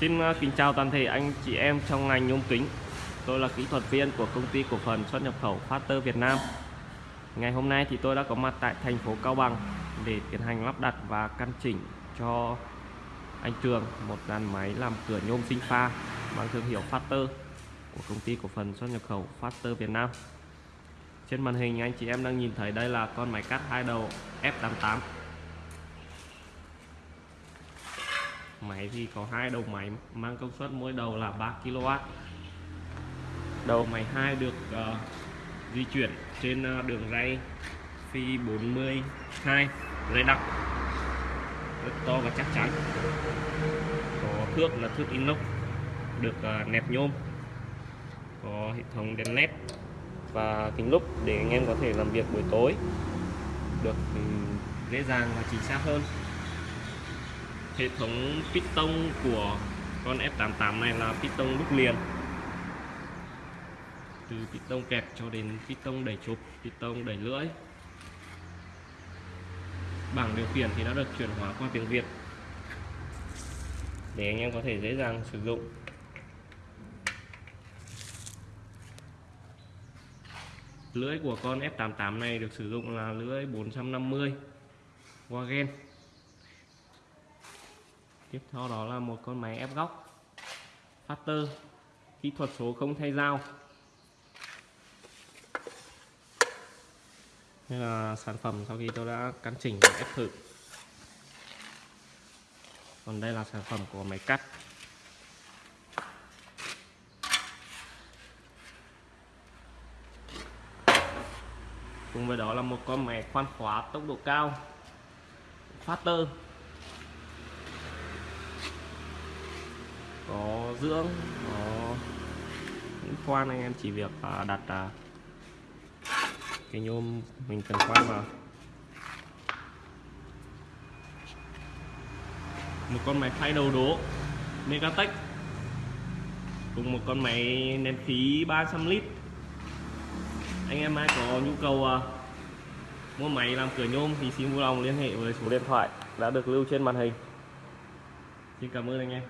Xin ờ, kính chào toàn thể anh chị em trong ngành nhôm kính. Tôi là kỹ thuật viên của công ty cổ phần xuất nhập khẩu Factor Việt Nam. Ngày hôm nay thì tôi đã có mặt tại thành phố Cao Bằng để tiến hành lắp đặt và căn chỉnh cho anh Trường một dàn máy làm cửa nhôm sinh pha mang thương hiệu Factor của công ty cổ phần xuất nhập khẩu Factor Việt Nam. Trên màn hình anh chị em đang nhìn thấy đây là con máy cắt hai đầu F88 máy thì có hai đầu máy mang công suất mỗi đầu là 3 kW đầu máy 2 được uh, di chuyển trên uh, đường ray phi 42 ray đặc rất to và chắc chắn. Có thước là thước inox được uh, nẹp nhôm có hệ thống đèn led và kính lúp để anh em có thể làm việc buổi tối được um, dễ dàng và chính xác hơn hệ thống piston của con F88 này là piston đúc liền. Từ piston kẹp cho đến piston đẩy chụp piston đẩy lưỡi. Bảng điều khiển thì đã được chuyển hóa qua tiếng Việt để anh em có thể dễ dàng sử dụng. Lưỡi của con F88 này được sử dụng là lưỡi 450 Wagen tiếp theo đó là một con máy ép góc. Factor kỹ thuật số không thay dao. Đây là sản phẩm sau khi tôi đã căn chỉnh và ép thử. Còn đây là sản phẩm của máy cắt. Cùng với đó là một con máy khoan khóa tốc độ cao. Factor có dưỡng. Có những khoan anh em chỉ việc đặt à, cái nhôm mình cần khoan vào. Một con máy phay đầu đố Megatech. Cùng một con máy nén khí 300 lít. Anh em ai có nhu cầu uh, mua máy làm cửa nhôm thì xin vui lòng liên hệ với số điện thoại đã được lưu trên màn hình. Xin cảm ơn anh em